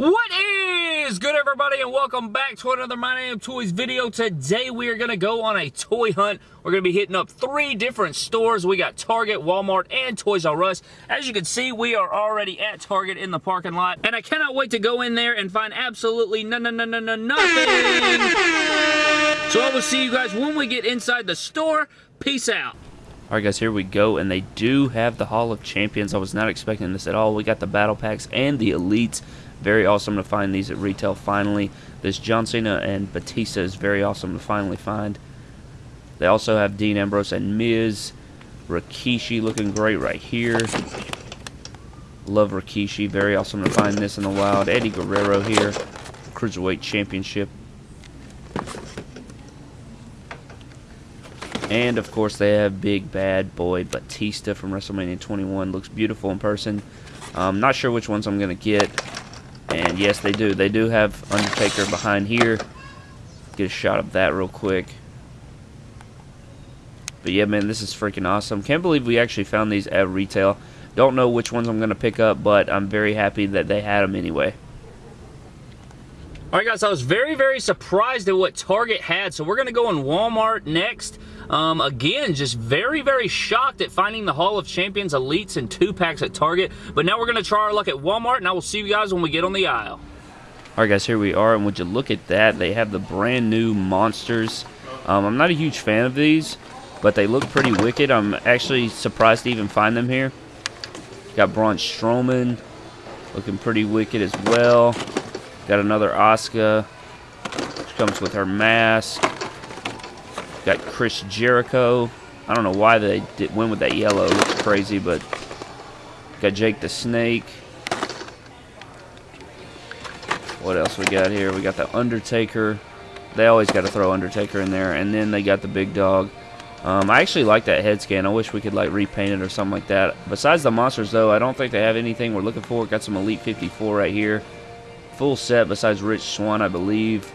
What is good everybody and welcome back to another My Name Toys video. Today we are going to go on a toy hunt. We're going to be hitting up three different stores. We got Target, Walmart, and Toys R Us. As you can see, we are already at Target in the parking lot. And I cannot wait to go in there and find absolutely no, no, no, no, no, nothing. So I will see you guys when we get inside the store. Peace out. Alright guys, here we go, and they do have the Hall of Champions. I was not expecting this at all. We got the Battle Packs and the Elites. Very awesome to find these at retail finally. This John Cena and Batista is very awesome to finally find. They also have Dean Ambrose and Miz. Rikishi looking great right here. Love Rikishi. Very awesome to find this in the wild. Eddie Guerrero here. Cruiserweight Championship. And, of course, they have Big Bad Boy Batista from WrestleMania 21. Looks beautiful in person. I'm not sure which ones I'm going to get. And yes, they do. They do have Undertaker behind here. Get a shot of that real quick. But yeah, man, this is freaking awesome. Can't believe we actually found these at retail. Don't know which ones I'm going to pick up, but I'm very happy that they had them anyway. Alright guys, I was very, very surprised at what Target had, so we're going to go in Walmart next. Um, again, just very, very shocked at finding the Hall of Champions Elites and two packs at Target. But now we're going to try our luck at Walmart, and I will see you guys when we get on the aisle. Alright guys, here we are, and would you look at that? They have the brand new Monsters. Um, I'm not a huge fan of these, but they look pretty wicked. I'm actually surprised to even find them here. Got Braun Strowman, looking pretty wicked as well. Got another Asuka. She comes with her mask. Got Chris Jericho. I don't know why they did, went with that yellow. It looks crazy, but got Jake the Snake. What else we got here? We got the Undertaker. They always got to throw Undertaker in there. And then they got the big dog. Um, I actually like that head scan. I wish we could like repaint it or something like that. Besides the monsters, though, I don't think they have anything we're looking for. Got some Elite 54 right here. Full set besides Rich Swann, I believe.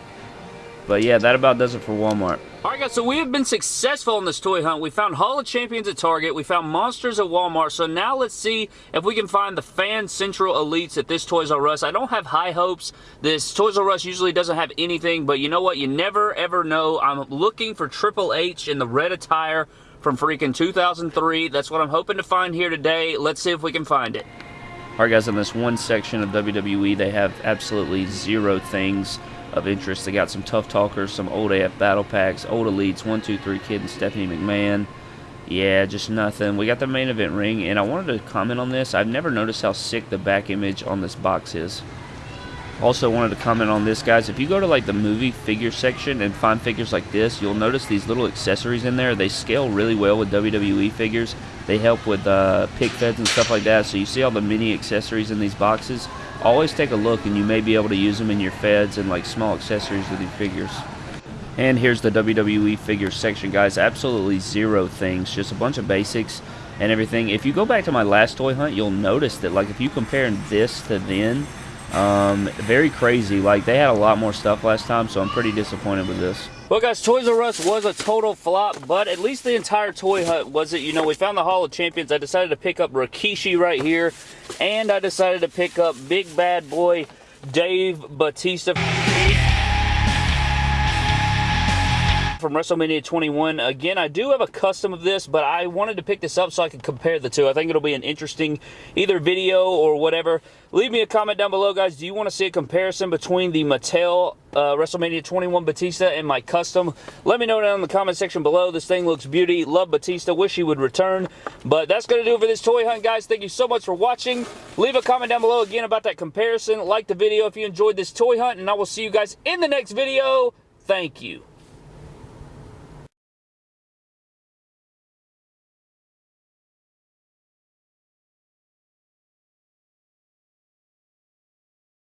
But yeah, that about does it for Walmart. Alright guys, so we have been successful in this toy hunt. We found Hall of Champions at Target. We found Monsters at Walmart. So now let's see if we can find the Fan Central Elites at this Toys R Us. I don't have high hopes. This Toys R Us usually doesn't have anything, but you know what? You never ever know. I'm looking for Triple H in the red attire from freaking 2003. That's what I'm hoping to find here today. Let's see if we can find it. Alright guys, in this one section of WWE, they have absolutely zero things of interest. They got some Tough Talkers, some Old AF Battle Packs, Old Elites, one, two, three Kid and Stephanie McMahon. Yeah, just nothing. We got the main event ring, and I wanted to comment on this. I've never noticed how sick the back image on this box is. Also wanted to comment on this, guys. If you go to like the movie figure section and find figures like this, you'll notice these little accessories in there. They scale really well with WWE figures. They help with uh, pic feds and stuff like that. So you see all the mini accessories in these boxes always take a look and you may be able to use them in your feds and like small accessories with your figures. And here's the WWE figures section, guys. Absolutely zero things, just a bunch of basics and everything. If you go back to my last toy hunt, you'll notice that like if you compare this to then, um, very crazy. Like they had a lot more stuff last time, so I'm pretty disappointed with this. Well, guys, Toys R Us was a total flop, but at least the entire toy hunt was it. You know, we found the Hall of Champions. I decided to pick up Rikishi right here, and I decided to pick up Big Bad Boy Dave Batista. From WrestleMania 21. Again, I do have a custom of this, but I wanted to pick this up so I could compare the two. I think it'll be an interesting either video or whatever. Leave me a comment down below, guys. Do you want to see a comparison between the Mattel uh, WrestleMania 21 Batista and my custom? Let me know down in the comment section below. This thing looks beauty. Love Batista. Wish he would return. But that's going to do it for this toy hunt, guys. Thank you so much for watching. Leave a comment down below again about that comparison. Like the video if you enjoyed this toy hunt, and I will see you guys in the next video. Thank you.